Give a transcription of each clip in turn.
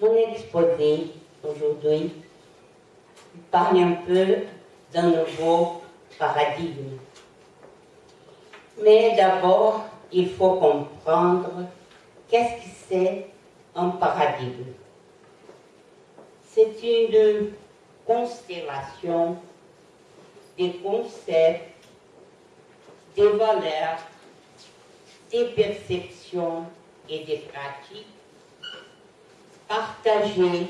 Mon exposé aujourd'hui parle un peu d'un nouveau paradigme. Mais d'abord, il faut comprendre qu'est-ce que c'est un paradigme. C'est une constellation des concepts, des valeurs, des perceptions et des pratiques partagées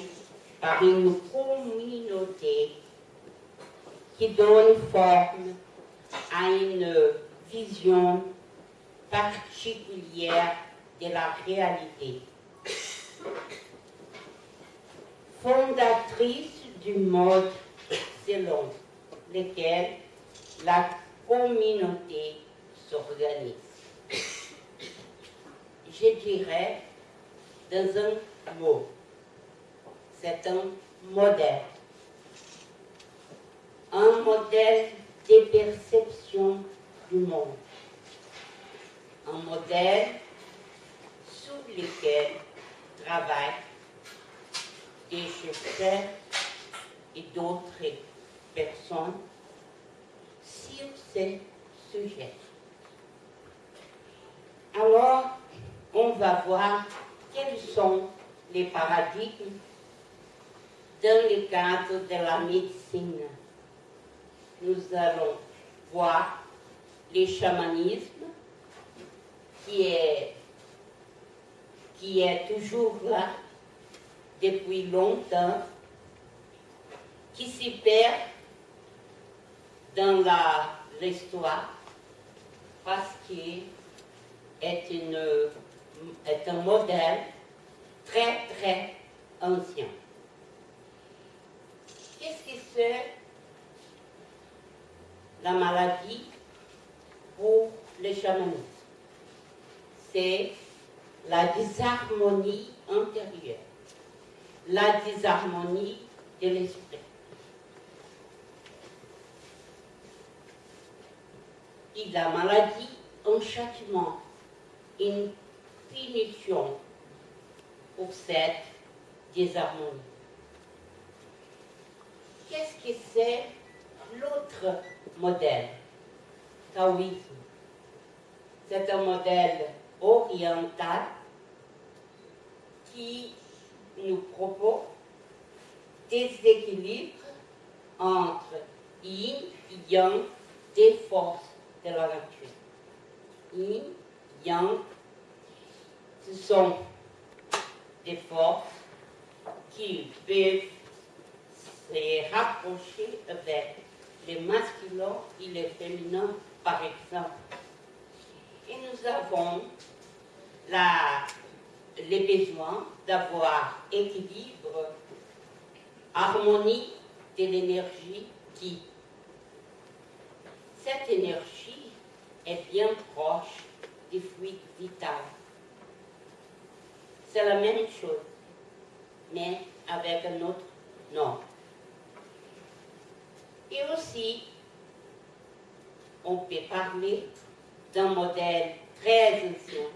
par une communauté qui donne forme à une vision particulière de la réalité. Fondatrice du mode selon lequel la communauté s'organise. Je dirais dans un mot, c'est un modèle. Un modèle de perception du monde. Un modèle sous lequel travaillent des chercheurs et d'autres personnes sur ces sujets. Alors, on va voir quels sont les paradigmes dans le cadre de la médecine. Nous allons voir le chamanisme qui est, qui est toujours là depuis longtemps, qui s'y perd dans l'histoire parce qu'il est, est un modèle très très ancien. Qu'est-ce que c'est la maladie pour le chamanisme C'est la dysharmonie intérieure, la dysharmonie de l'esprit. Et la maladie, un châtiment, une punition pour cette désharmonie. Qu'est-ce que c'est l'autre modèle? Taoïsme. C'est un modèle oriental qui nous propose des équilibres entre yin et yang des forces de la nature. Yin, yang, ce sont des forces qui peuvent se rapprocher avec les masculins et les féminins, par exemple. Et nous avons la, les besoins d'avoir équilibre, harmonie de l'énergie qui. Cette énergie est bien proche du fluide vital. C'est la même chose, mais avec un autre nom. Et aussi, on peut parler d'un modèle très ancien,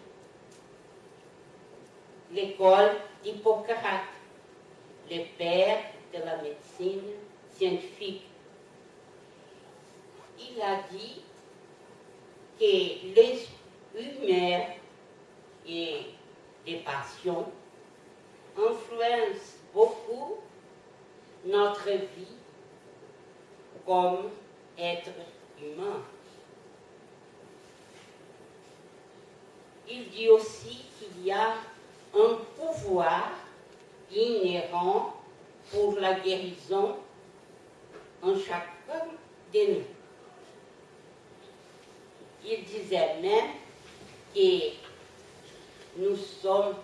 l'école d'Hippocrate, le père de la médecine scientifique. Il a dit que les humeurs et les passions influencent beaucoup notre vie comme être humain. Il dit aussi qu'il y a un pouvoir inhérent pour la guérison en chacun de nous. Il disait même que nous sommes,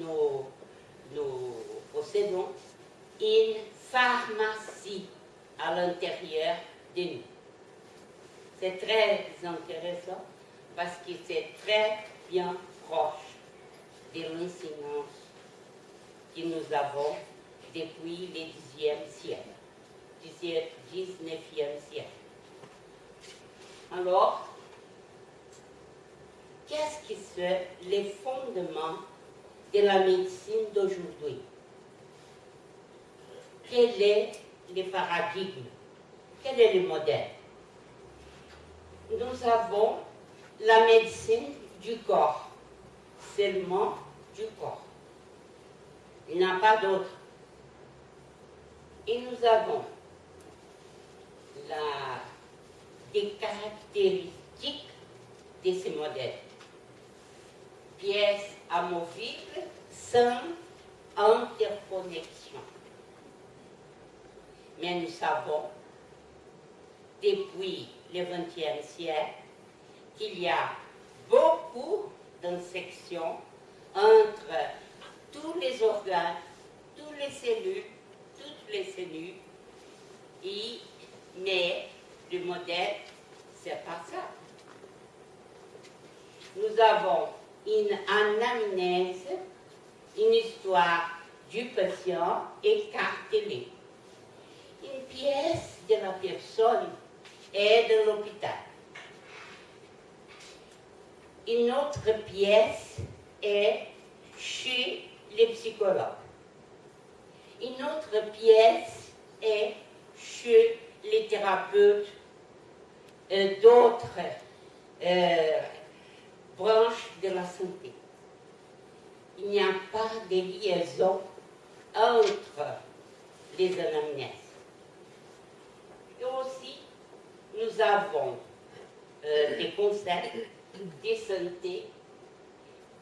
nous, nous possédons une pharmacie à l'intérieur de nous. C'est très intéressant parce que c'est très bien proche de l'enseignement que nous avons depuis le 10e siècle, 19e siècle. Alors, qu'est-ce que c'est les fondements de la médecine d'aujourd'hui? Quel est le paradigme, quel est le modèle? Nous avons la médecine du corps, seulement du corps. Il n'y a pas d'autre. Et nous avons la, des caractéristiques de ces modèles. Pièces amovibles sans interconnexion. Mais nous savons, depuis le XXe siècle, qu'il y a beaucoup d'insections entre tous les organes, toutes les cellules, toutes les cellules, et, mais le modèle, c'est pas ça. Nous avons une anamnèse, une histoire du patient écartelée. Une pièce de la personne est de l'hôpital. Une autre pièce est chez les psychologues. Une autre pièce est chez les thérapeutes euh, d'autres euh, branches de la santé. Il n'y a pas de liaison entre les anamnèses. Et aussi, nous avons euh, des concepts de santé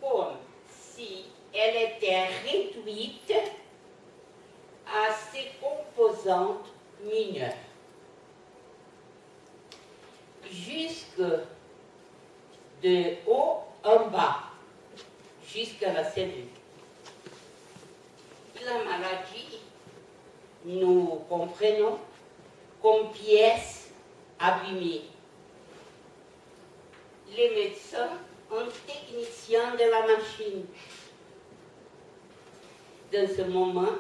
comme si elle était réduite à ses composantes mineures. Jusque de haut en bas, jusqu'à la cellule. La maladie, nous comprenons comme pièce abîmée. Les médecins un technicien de la machine. Dans ce moment,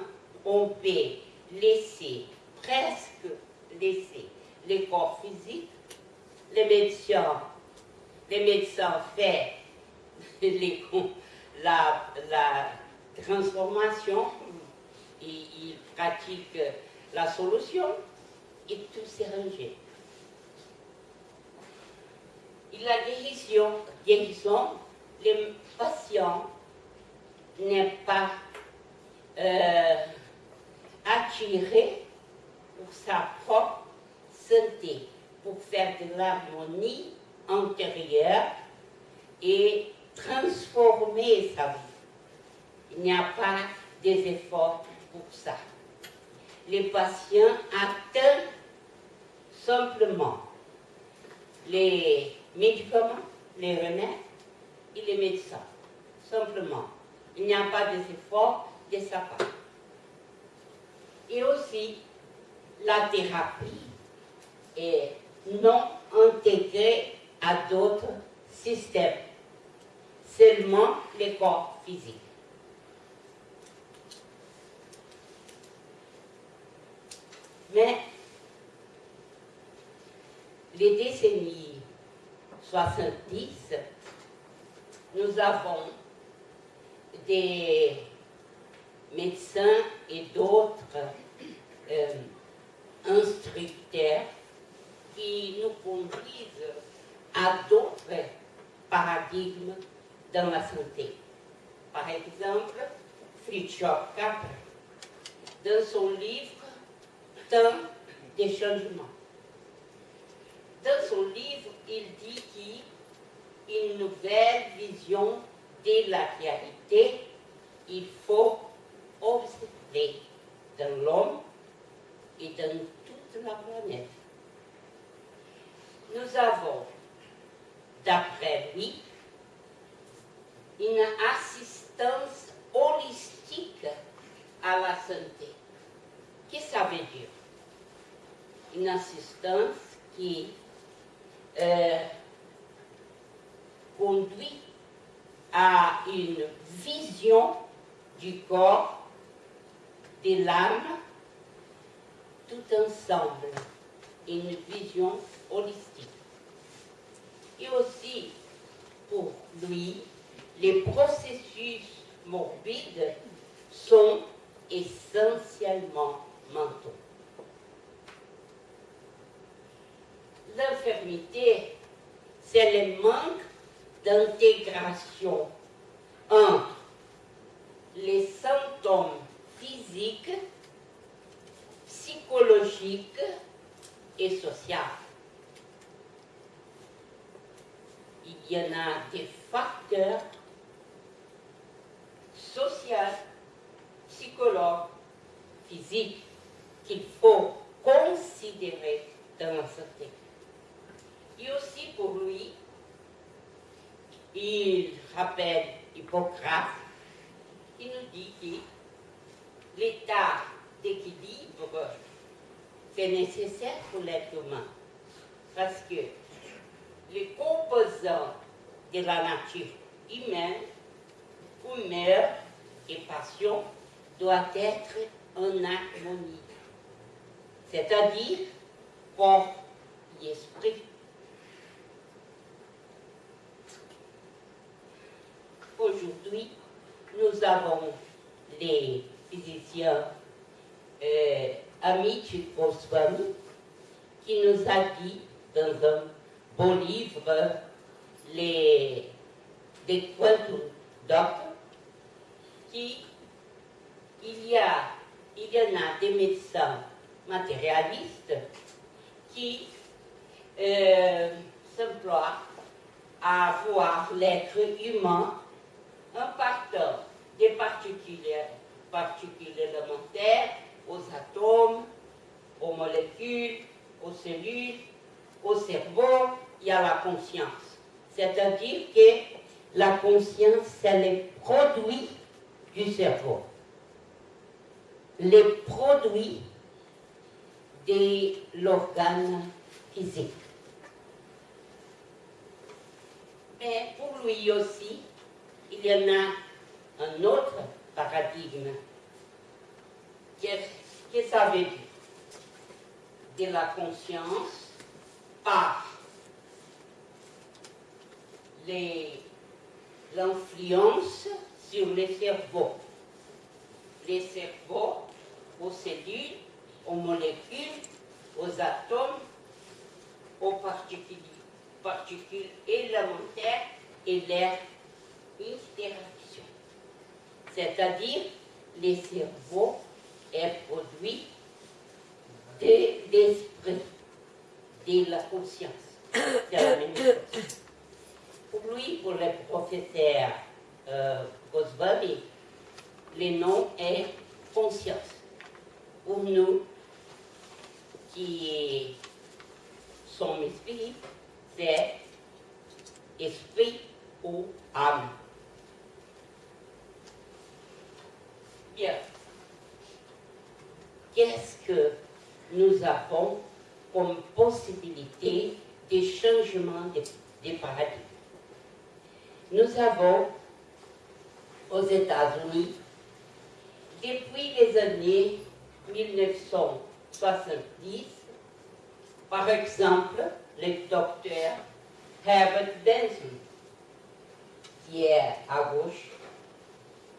on peut laisser, presque laisser, le corps physique, les médecins, les médecins font la, transformation, ils pratiquent la solution et tout s'est rangé. La guérison, guérison, le patient n'est pas euh, attiré pour sa propre santé, pour faire de l'harmonie intérieure et transformer sa vie. Il n'y a pas des efforts pour ça. Les patients atteignent simplement les médicaments, les remèdes et les médecins. Simplement. Il n'y a pas d'effort de sa part. Et aussi, la thérapie est non intégrée à d'autres systèmes, seulement le corps physique. Mais les décennies 70, nous avons des médecins et d'autres euh, instructeurs qui nous conduisent à d'autres dans la santé. Par exemple, Fritjof Capra, dans son livre Temps des changements. Dans son livre, il dit qu'une nouvelle vision de la réalité, il faut observer dans l'homme et dans toute la planète. Nous avons, d'après lui, une assistance holistique à la santé. Qu'est-ce que ça veut dire? Une assistance qui euh, conduit à une vision du corps, de l'âme, tout ensemble, une vision holistique. Et aussi, pour lui, les processus morbides sont essentiellement mentaux. L'infirmité, c'est le manque d'intégration entre les symptômes physiques, psychologiques et sociaux. Il y en a des facteurs sociaux, psychologiques, physiques qu'il faut considérer dans la santé. Et aussi pour lui, il rappelle Hippocrate, qui nous dit que l'état d'équilibre, c'est nécessaire pour l'être humain. Parce que les composants de la nature humaine, humeur et passion, doivent être en harmonie. C'est-à-dire corps et esprit. Aujourd'hui, nous avons les physiciens euh, Amit Goswami qui nous a dit dans un beau livre les, des quantum qu'il y a il y en a des médecins matérialistes qui euh, s'emploient à voir l'être humain en partant des particules, particules élémentaires aux atomes, aux molécules, aux cellules, au cerveau et à la conscience. C'est-à-dire que la conscience, c'est le produit du cerveau. Les produits de l'organe physique. Mais pour lui aussi, il y en a un autre paradigme. Qu'est-ce que ça veut dire De la conscience par l'influence sur les cerveaux. Les cerveaux aux cellules, aux molécules, aux atomes, aux particules, particules élémentaires et leur interaction. C'est-à-dire, les cerveaux est produit de l'esprit, de la conscience. C'est la même chose. Pour lui, pour le professeur euh, Le nom est conscience pour nous qui sommes esprit, c'est esprit ou âme. Bien. Qu'est-ce que nous avons comme possibilité de changement de, de paradigme? Nous avons aux États-Unis, depuis les années 1970, par exemple, le docteur Herbert Benson, qui est à gauche,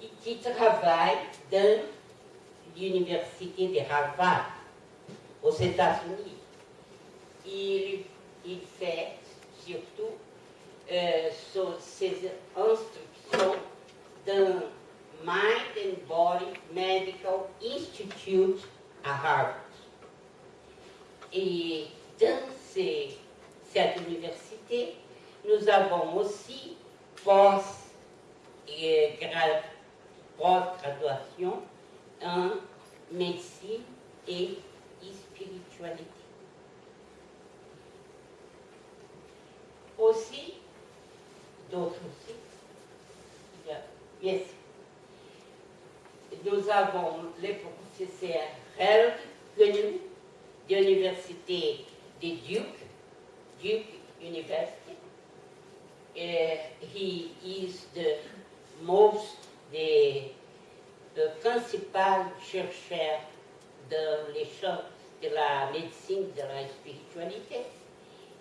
et qui travaille dans l'université de Harvard, aux États-Unis. Il, fait surtout euh, ses instructions dans Mind and Body Medical À Harvard. Et dans cette université, nous avons aussi post et post-graduation en médecine et spiritualité. Aussi, d'autres aussi, yes, nous avons le professeur Helg Gunn de l'université de Duke, Duke University. Uh, he is the most, the, the principal chercheur dans les champs de la médecine, de la spiritualité.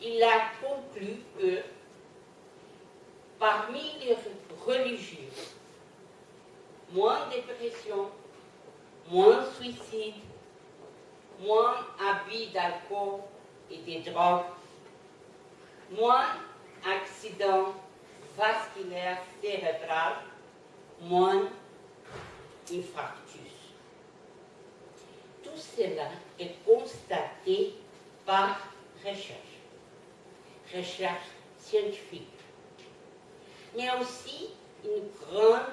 Il a conclu que parmi les religieux, moins de dépression, moins de suicide, moins abus d'alcool et des drogues, moins accidents vasculaires cérébraux, moins infarctus. Tout cela est constaté par recherche, recherche scientifique. Mais aussi une grande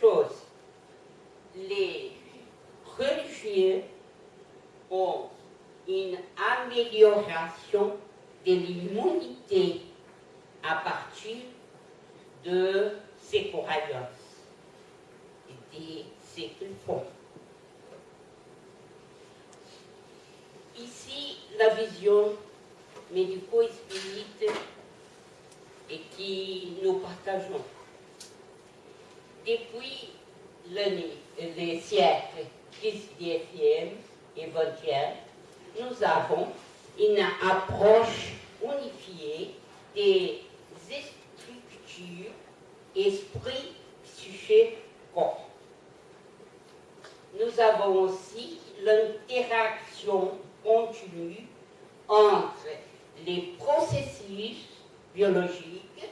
chose, les religieux ont une amélioration de l'immunité à partir de ces croyances et de ce qu'ils font. Ici, la vision médico-spirite et qui nous partageons. Depuis le, siècle 19e et 20e, nous avons une approche unifiée des esprit, psyché, corps. Nous avons aussi l'interaction continue entre les processus biologiques,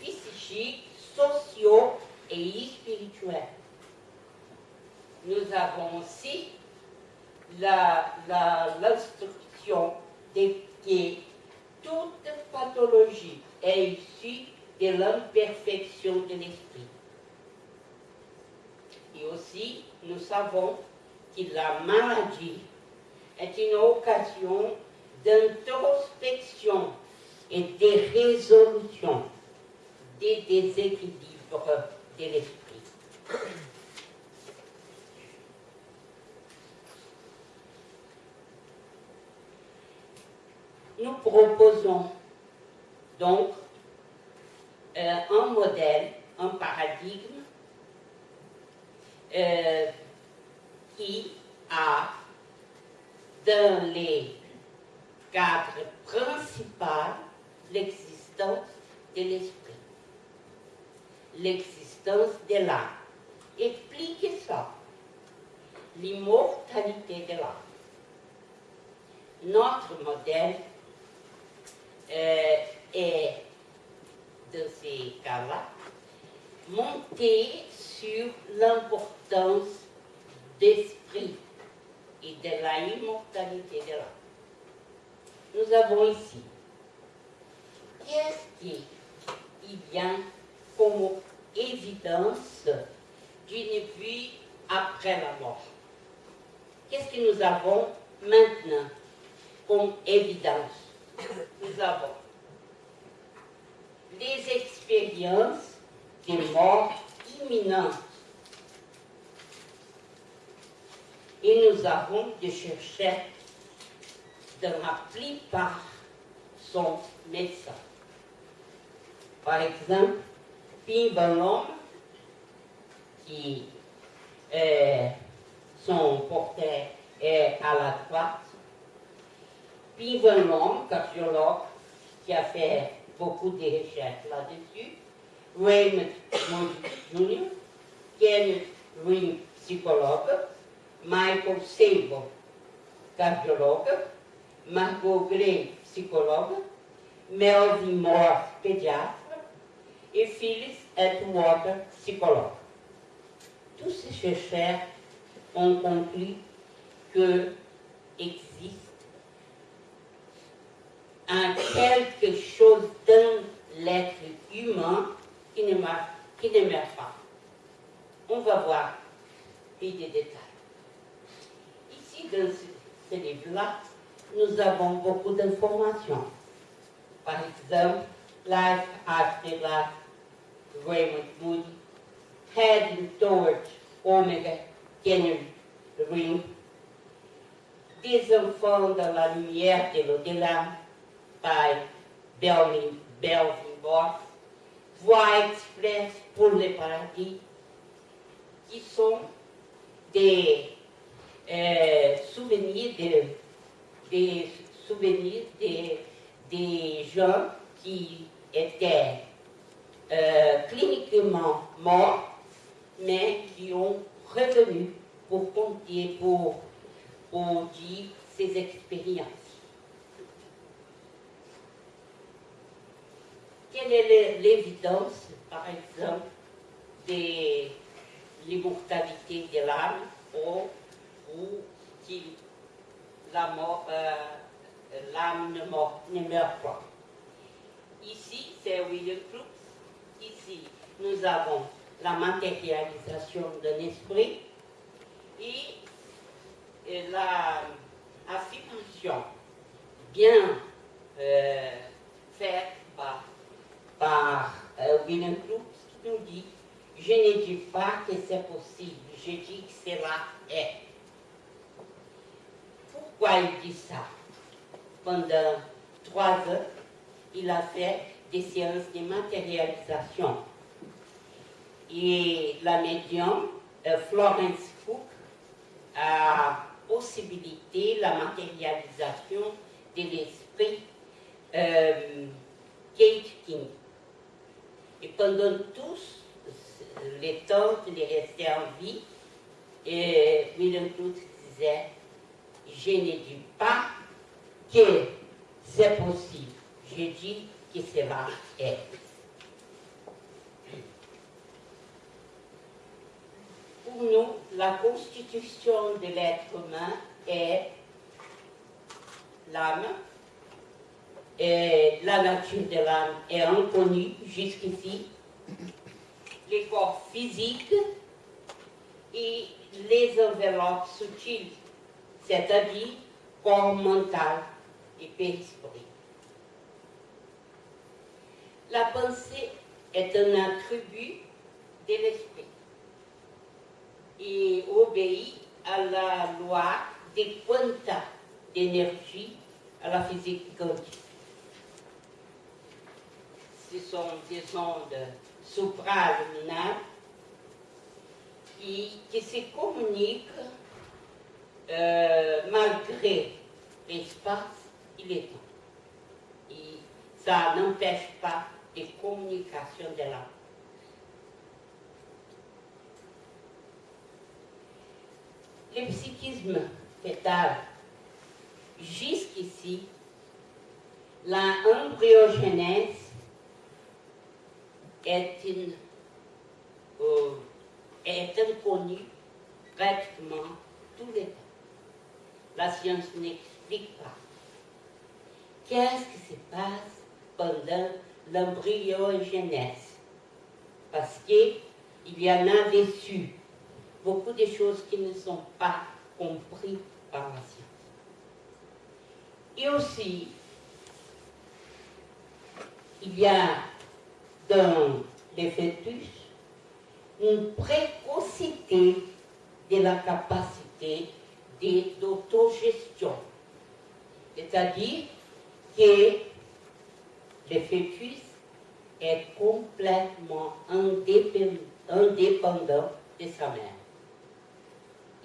psychiques, sociaux et spirituels. Nous avons aussi l'instruction de que toute pathologie est issue de l'imperfection de l'esprit. Et aussi, nous savons que la maladie est une occasion d'introspection et de résolution des déséquilibres de l'esprit. Nous proposons donc euh, un modèle, un paradigme euh, qui a dans les cadres principaux l'existence de l'esprit, l'existence de l'âme. Expliquez ça, l'immortalité de l'âme. Notre modèle euh, est, dans ces cas-là, monté sur l'importance d'esprit et de la immortalité de l'âme. Nous avons ici, qu'est-ce qui vient comme évidence d'une vie après la mort? Qu'est-ce que nous avons maintenant comme évidence? Nous avons les expériences des morts imminentes et nous avons de chercher dans la plupart son médecin. Par exemple, Pimbalom, qui est son portrait est à la droite, Pimbalom, cardiologue, qui a fait beaucoup de recherches là-dessus, Raymond Moody Jr., Kenneth Ring, psychologue, Michael Sable, cardiologue, Margot Gray, psychologue, Melvin Moore, pédiatre, et Phyllis Edward, psychologue. Tous ces chercheurs ont conclu que existe un quelque chose dans l'être humain qui ne, qui ne meurt pas. On va voir plus de détails dans ce, livre-là, nous avons beaucoup d'informations. Par exemple, Life After Life, Raymond Moody, Heading Towards Omega Canyon Ring, Des enfants dans la lumière de l'au-delà, by Belvin, Belvin Voix express pour le paradis, qui sont des euh, souvenirs des souvenirs des, gens qui étaient euh, cliniquement morts, mais qui ont revenu pour compter, pour, pour dire ses expériences. Quelle est l'évidence, par exemple, de l'immortalité de l'âme ou, ou euh, l'âme ne, ne meurt pas Ici, c'est William Crookes. Ici, nous avons la matérialisation d'un esprit et, la bien euh, faite par, par euh, William Crookes qui nous dit je ne dis pas que c'est possible, je dis que cela est. Pourquoi il dit ça? Pendant trois heures, il a fait des séances de matérialisation. Et la médium, euh, Florence Cook, a possibilité la matérialisation de l'esprit euh, Kate King. Et pendant tous les temps qu'il est resté en vie, et William disait, je ne dis pas que c'est possible, je dis que cela est. Pour nous, la constitution de l'être humain est l'âme, la nature de l'âme est inconnue jusqu'ici. Les corps physiques et les enveloppes subtiles, c'est-à-dire corps mental et périsprit. La pensée est un attribut de l'esprit et obéit à la loi des quantas d'énergie à la physique quantique. Sont des ondes supraluminales qui, qui se communiquent euh, malgré l'espace et le temps. Et ça n'empêche pas des communications de l'âme. Le psychisme fétal, jusqu'ici, la embryogénèse est, une, euh, est inconnue pratiquement tous les temps. La science n'explique pas. Qu'est-ce qui se passe pendant l'embryogenèse, parce qu'il y en a dessus beaucoup de choses qui ne sont pas comprises par la science. Et aussi, il y a dans les fœtus une précocité de la capacité d'autogestion. C'est-à-dire que le fœtus est complètement indépendant de sa mère.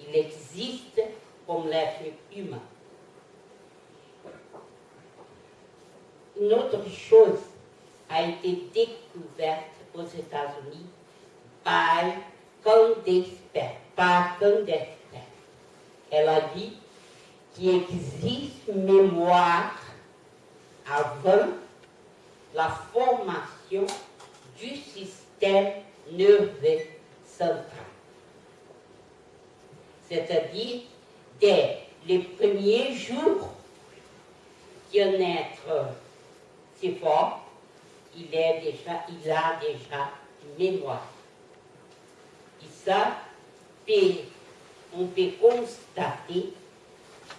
Il existe comme l'être humain. Une autre chose a été découverte aux États-Unis par qu'un d'experts, par d'experts. Elle a dit qu'il existe mémoire avant la formation du système nerveux central. C'est-à-dire, dès les premiers jours qu'un être si fort, il, a déjà une mémoire. Et ça, on peut constater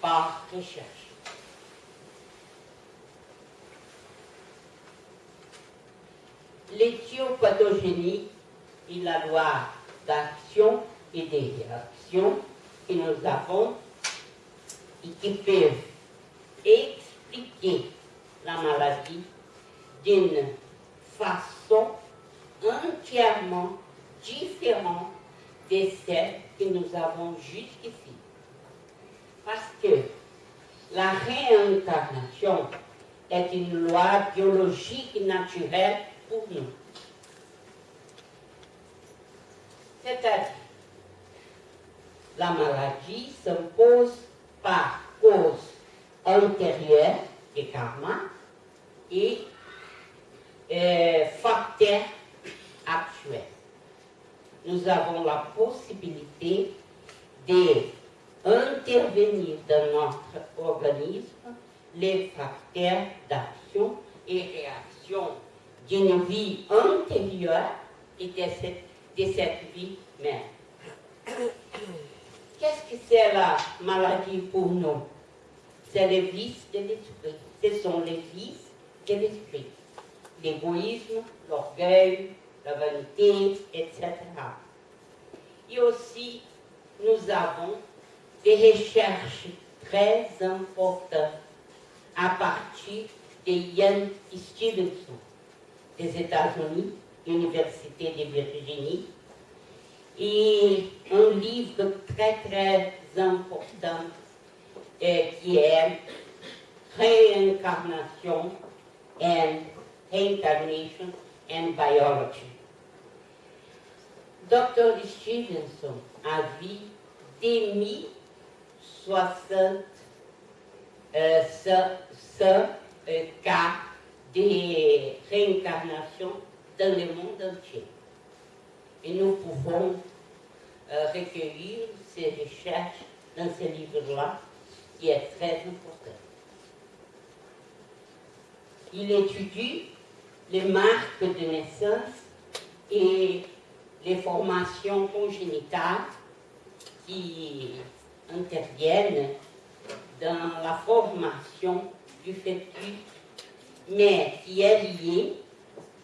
par recherche. l'éthiopathogénie est la loi d'action et des réactions que nous avons et qui peuvent expliquer la maladie d'une façon entièrement différente de celle que nous avons jusqu'ici. Parce que la réincarnation est une loi biologique naturelle pour nous. C'est-à-dire, la maladie s'impose par cause antérieure des karma et euh, facteurs actuels. Nous avons la possibilité d'intervenir dans notre organisme les facteurs d'action et réaction d'une vie antérieure et de cette, de cette vie même. Qu'est-ce que c'est la maladie pour nous? C'est les vices de l'esprit. Ce sont les vices de l'esprit. L'égoïsme, l'orgueil, la vanité, etc. Et aussi, nous avons des recherches très importantes à partir de Ian Stevenson des États-Unis, Université de Virginie, et un livre très très important euh, qui est Réincarnation and Reincarnation and Biology. Dr. Stevenson a vu dès 1060 ce, ce euh, cas de réincarnation dans le monde entier. Et nous pouvons euh, recueillir ces recherches dans ce livre-là, qui est très important. Il étudie les marques de naissance et les formations congénitales qui interviennent dans la formation du fœtus, mais qui est liée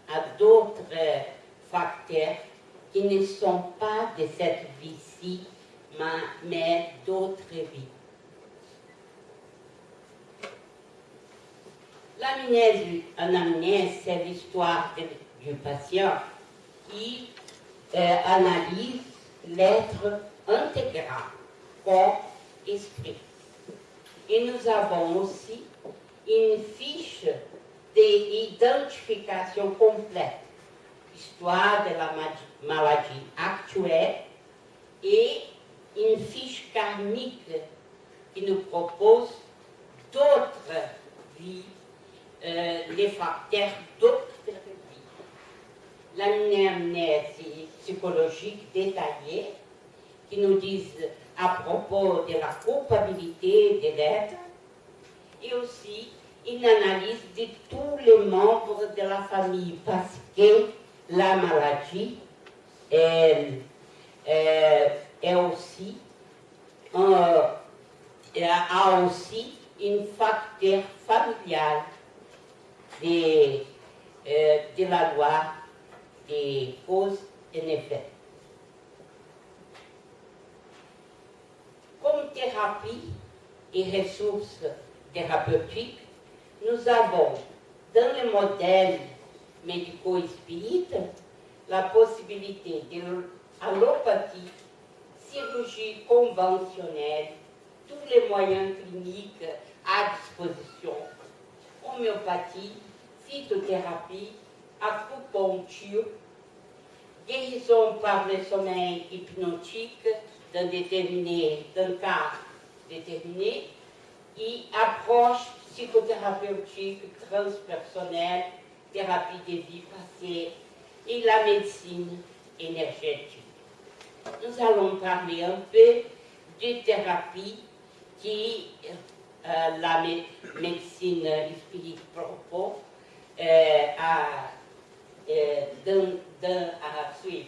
à d'autres facteurs qui ne sont pas de cette vie-ci, mais d'autres vies. L'anamnèse, c'est l'histoire du patient qui euh, analyse l'être intégral, corps, esprit. Et nous avons aussi une fiche d'identification complète, histoire de la maladie actuelle et une fiche karmique qui nous propose d'autres vies, euh, les facteurs d'autres vies. L'anamnèse psychologique détaillée qui nous disent à propos de la culpabilité de l'être et aussi une analyse de tous les membres de la famille parce que la maladie elle, euh, euh, a aussi un facteur familial de, euh, de la loi des causes et effets. Comme thérapie et ressources thérapeutiques, nous avons dans le modèle médico-spirit la possibilité de l'allopathie, chirurgie conventionnelle, tous les moyens cliniques à disposition, homéopathie, phytothérapie, acupuncture, guérison par le sommeil hypnotique d'un déterminé, d'un cas déterminé, et approche psychothérapeutique transpersonnelle, thérapie des vies passées et la médecine énergétique. Nous allons parler un peu de thérapie qui euh, la médecine spirituelle propos euh, a euh, à suivre.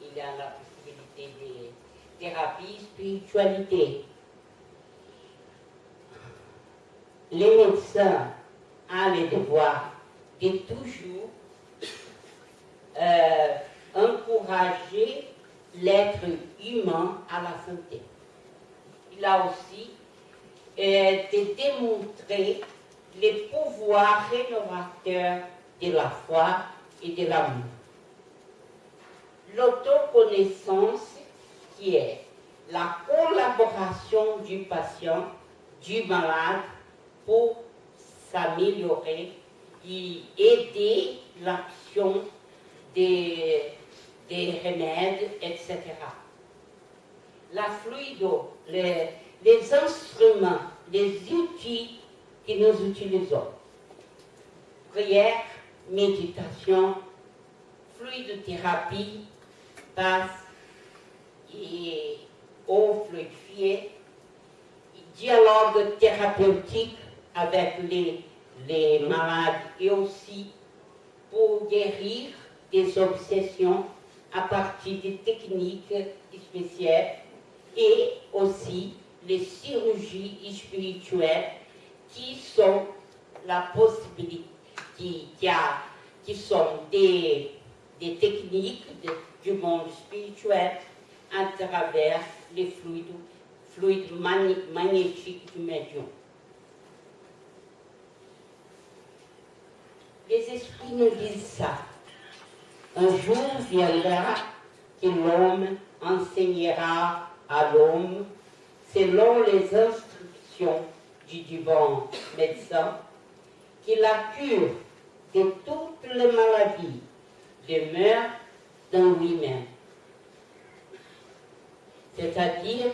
Il a la possibilité de thérapie, spiritualité. Les médecins ont le devoir de toujours euh, encourager l'être humain à la santé. Il a aussi euh, de démontrer les pouvoirs rénovateurs de la foi et de l'amour. L'autoconnaissance qui est la collaboration du patient, du malade pour s'améliorer et aider l'action des, des remèdes, etc. La fluido, les instruments, les outils que nous utilisons. Prière, méditation, fluidothérapie, passe et eau fluidifiée, dialogue thérapeutique avec les, les malades et aussi pour guérir des obsessions à partir des techniques spéciales et aussi les chirurgies spirituelles qui sont la possibilité, qui, qui, sont des, des techniques du monde spirituel à travers les fluides, fluides magnétiques du médium. Les esprits nous disent ça. Un jour viendra que l'homme enseignera à l'homme, selon les instructions du divin médecin, que la cure de toutes les maladies demeure dans lui-même. C'est-à-dire,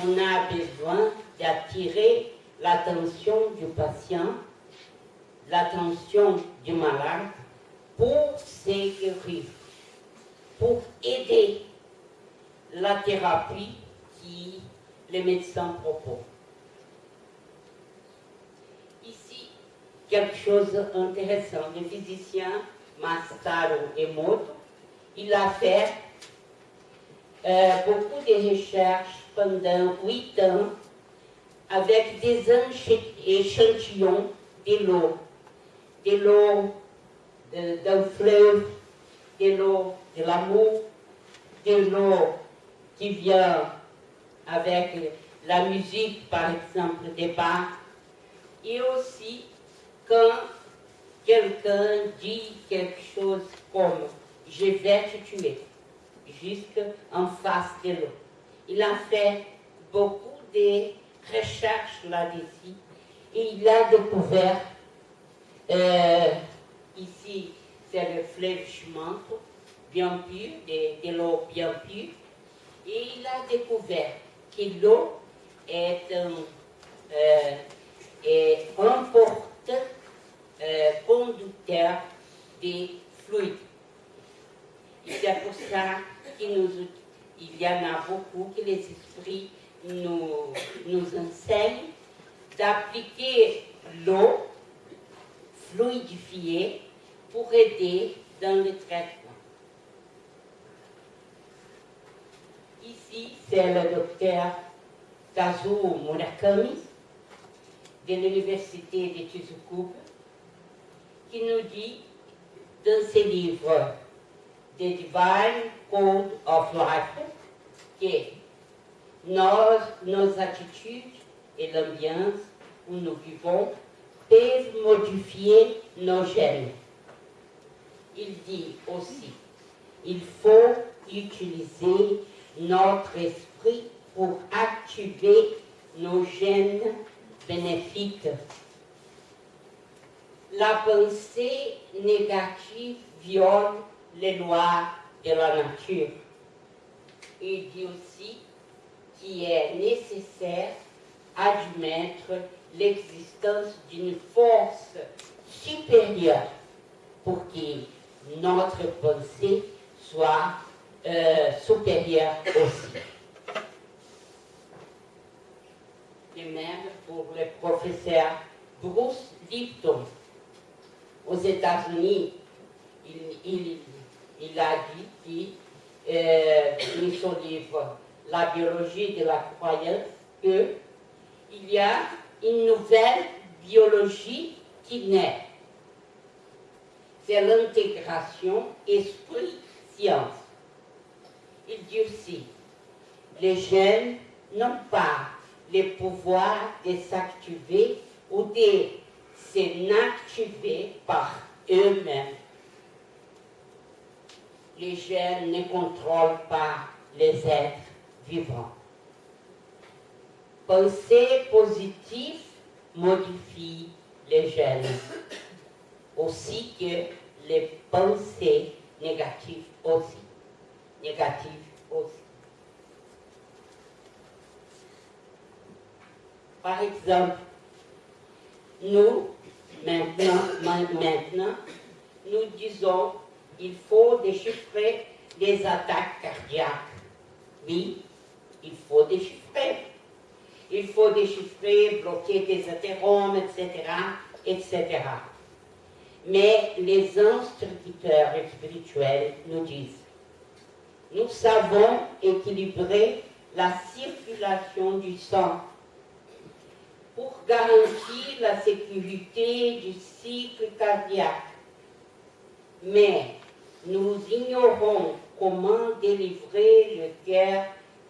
on a besoin d'attirer l'attention du patient, l'attention du malade pour guérir, pour aider la thérapie qui les médecins proposent. Ici, quelque chose d'intéressant. Le physicien Masaru Emoto, il a fait euh, beaucoup de recherches pendant huit ans avec des échantillons de l'eau, de l'eau d'un fleuve, de l'eau de l'amour, de l'eau qui vient avec la musique, par exemple, des bas, et aussi quand quelqu'un dit quelque chose comme je vais te tuer, juste en face de l'eau. Il a fait beaucoup de recherches là-dessus et il a découvert, euh, ici c'est le fleuve Chimanto, bien pur, de, l'eau bien pure, et il a découvert que l'eau est euh, est euh, conducteur des fluides. C'est pour ça qu'il y en a beaucoup que les esprits nous, nous enseignent d'appliquer l'eau fluidifiée pour aider dans le traitement. Ici, c'est le docteur Kazuo Murakami de l'Université de Tsukuba qui nous dit dans ses livres The Divine Code of Life que nos, nos attitudes et l'ambiance où nous vivons peuvent modifier nos gènes. Il dit aussi, il faut utiliser notre esprit pour activer nos gènes bénéfiques. La pensée négative viole les lois de la nature. Il dit aussi qu'il est nécessaire admettre l'existence d'une force supérieure pour que notre pensée soit euh, supérieure aussi. De même pour le professeur Bruce Lipton. Aux États-Unis, il, il, a dit dans son livre La biologie de la croyance qu'il y a une nouvelle biologie qui naît. C'est l'intégration esprit-science il dit aussi, les jeunes n'ont pas le pouvoir de s'activer ou de s'inactiver par eux-mêmes. Les jeunes ne contrôlent pas les êtres vivants. Penser positif modifie les jeunes, aussi que les pensées négatives aussi négatif aussi. Par exemple, nous, maintenant, maintenant, nous disons il faut déchiffrer les attaques cardiaques. Oui, il faut déchiffrer. Il faut déchiffrer, bloquer des athéromes, etc., etc. Mais les instituteurs spirituels nous disent, nous savons équilibrer la circulation du sang pour garantir la sécurité du cycle cardiaque. Mais nous ignorons comment délivrer le cœur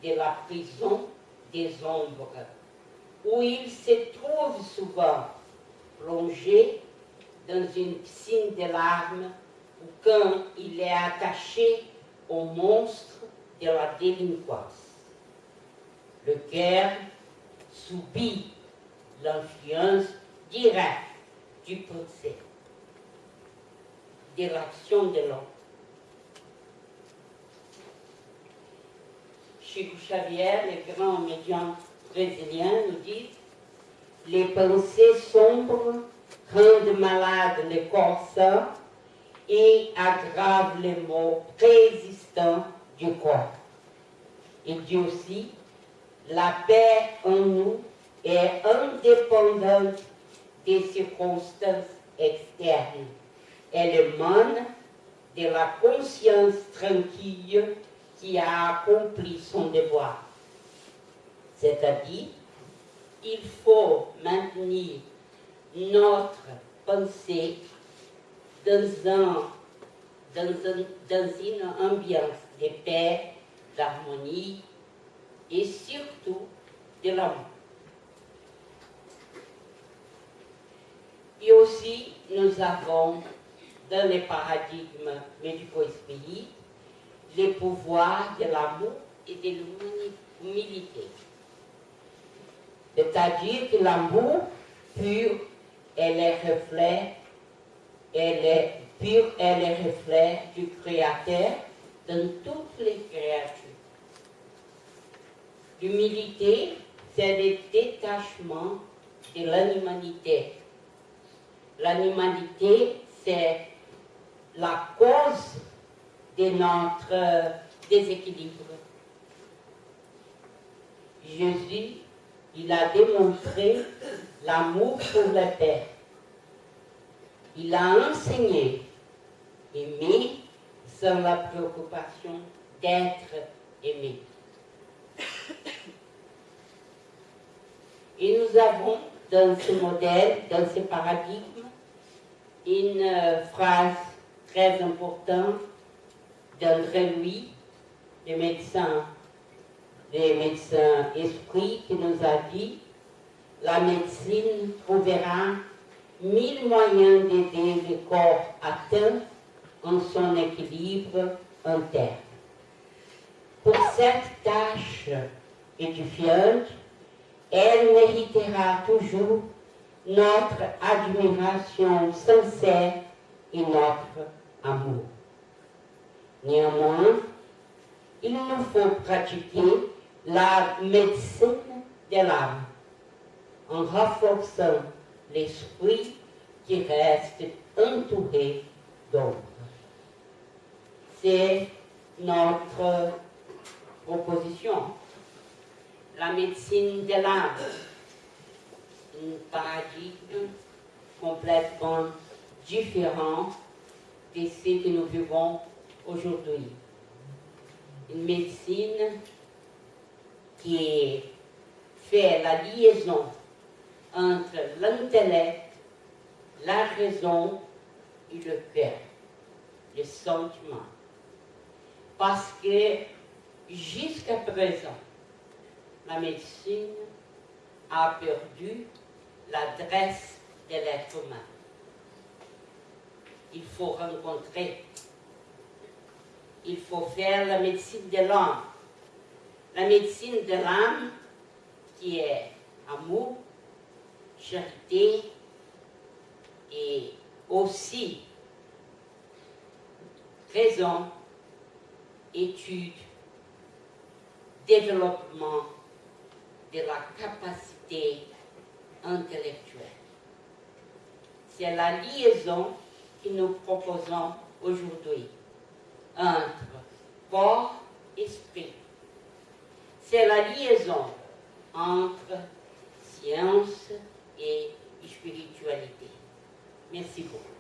de la prison des ombres, où il se trouve souvent plongé dans une piscine de larmes ou quand il est attaché au monstre de la délinquance. Le cœur subit l'influence directe du procès, de l'action de l'homme. Chico Xavier, le grand médium brésilien, nous dit les pensées sombres rendent malade le corps sain et aggravent les maux résistants du corps. Il dit aussi, la paix en nous est indépendante des circonstances externes. Elle émane de la conscience tranquille qui a accompli son devoir. C'est-à-dire, il faut maintenir notre pensée dans, un, dans, dans une ambiance de paix, d'harmonie et surtout de l'amour. Et aussi, nous avons dans les paradigmes médico-espirites les pouvoirs de l'amour et de l'humilité. C'est-à-dire que l'amour pur est le reflet, elle est pur est le reflet du Créateur dans toutes les créatures. L'humilité, c'est le détachement de l'animalité. L'animalité, c'est la cause de notre déséquilibre. Jésus, il a démontré l'amour pour le Père. Il a enseigné aimer sans la préoccupation d'être aimé. Et nous avons dans ce modèle, dans ce paradigme, une euh, phrase très importante d'André Louis, le médecin, le médecin esprit, qui nous a dit la médecine trouvera mille moyens d'aider le corps atteint en son équilibre interne. Pour cette tâche édifiante, elle méritera toujours notre admiration sincère et notre amour. Néanmoins, il nous faut pratiquer la médecine de l'âme en renforçant l'esprit qui reste entouré d'ombre. C'est notre proposition. La médecine de l'âme, un paradigme complètement différent de ce que nous vivons aujourd'hui. Une médecine qui fait la liaison entre l'intellect, la raison et le cœur, le sentiment. Parce que jusqu'à présent, la médecine a perdu l'adresse de l'être humain. Il faut rencontrer, il faut faire la médecine de l'âme. La médecine de l'âme qui est amour, charité et aussi raison, étude, développement de la capacité intellectuelle. C'est la liaison que nous proposons aujourd'hui entre corps et esprit. C'est la liaison entre science et spiritualité. Merci beaucoup.